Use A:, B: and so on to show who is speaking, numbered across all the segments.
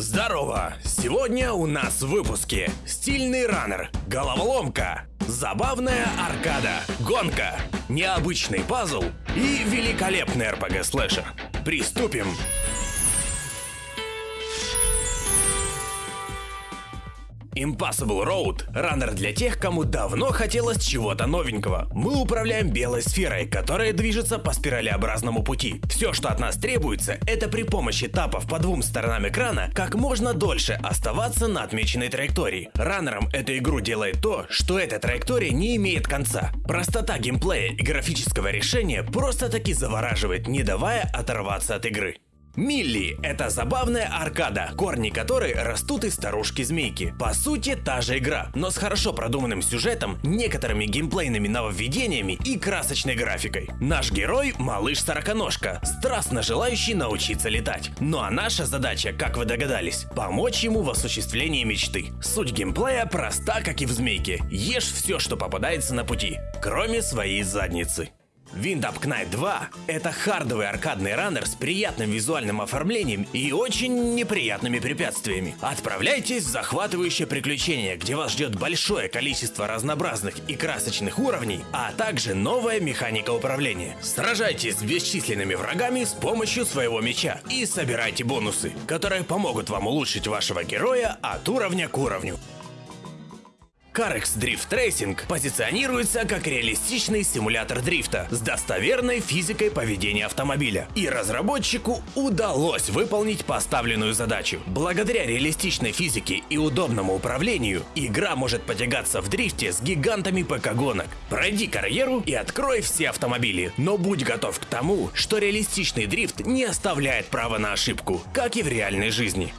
A: Здорово! Сегодня у нас в выпуске Стильный раннер, головоломка, забавная аркада, гонка, необычный пазл и великолепный RPG-слэшер. Приступим! Impossible Road – раннер для тех, кому давно хотелось чего-то новенького. Мы управляем белой сферой, которая движется по спиралеобразному пути. Все, что от нас требуется, это при помощи тапов по двум сторонам экрана как можно дольше оставаться на отмеченной траектории. Раннером эту игру делает то, что эта траектория не имеет конца. Простота геймплея и графического решения просто-таки завораживает, не давая оторваться от игры. Милли – это забавная аркада, корни которой растут из старушки-змейки. По сути, та же игра, но с хорошо продуманным сюжетом, некоторыми геймплейными нововведениями и красочной графикой. Наш герой – малыш-сороконожка, страстно желающий научиться летать. Ну а наша задача, как вы догадались, помочь ему в осуществлении мечты. Суть геймплея проста, как и в змейке. Ешь все, что попадается на пути, кроме своей задницы. Wind Up Knight 2 — это хардовый аркадный раннер с приятным визуальным оформлением и очень неприятными препятствиями. Отправляйтесь в захватывающее приключение, где вас ждет большое количество разнообразных и красочных уровней, а также новая механика управления. Сражайтесь с бесчисленными врагами с помощью своего меча и собирайте бонусы, которые помогут вам улучшить вашего героя от уровня к уровню. CarX Drift Racing позиционируется как реалистичный симулятор дрифта с достоверной физикой поведения автомобиля. И разработчику удалось выполнить поставленную задачу. Благодаря реалистичной физике и удобному управлению, игра может потягаться в дрифте с гигантами ПК-гонок. Пройди карьеру и открой все автомобили, но будь готов к тому, что реалистичный дрифт не оставляет права на ошибку, как и в реальной жизни.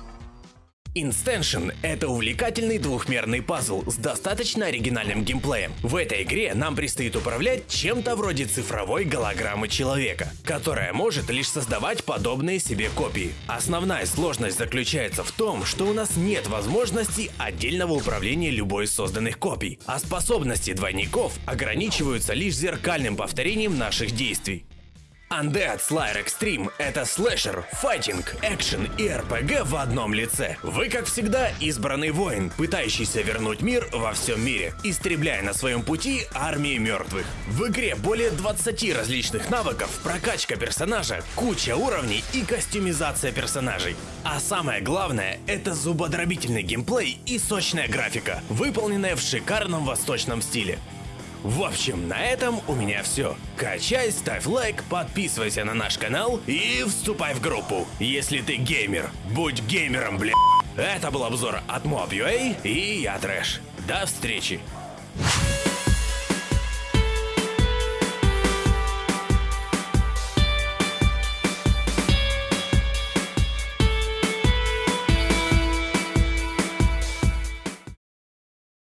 A: Instantion — это увлекательный двухмерный пазл с достаточно оригинальным геймплеем. В этой игре нам предстоит управлять чем-то вроде цифровой голограммы человека, которая может лишь создавать подобные себе копии. Основная сложность заключается в том, что у нас нет возможности отдельного управления любой из созданных копий, а способности двойников ограничиваются лишь зеркальным повторением наших действий. Undead Slayer Extreme — это слэшер, файтинг, экшен и РПГ в одном лице. Вы, как всегда, избранный воин, пытающийся вернуть мир во всем мире, истребляя на своем пути армии мертвых. В игре более 20 различных навыков, прокачка персонажа, куча уровней и костюмизация персонажей. А самое главное — это зубодробительный геймплей и сочная графика, выполненная в шикарном восточном стиле. В общем, на этом у меня все. Качай, ставь лайк, подписывайся на наш канал и вступай в группу. Если ты геймер, будь геймером, бля. Это был обзор от Mob.ua и я Трэш. До встречи.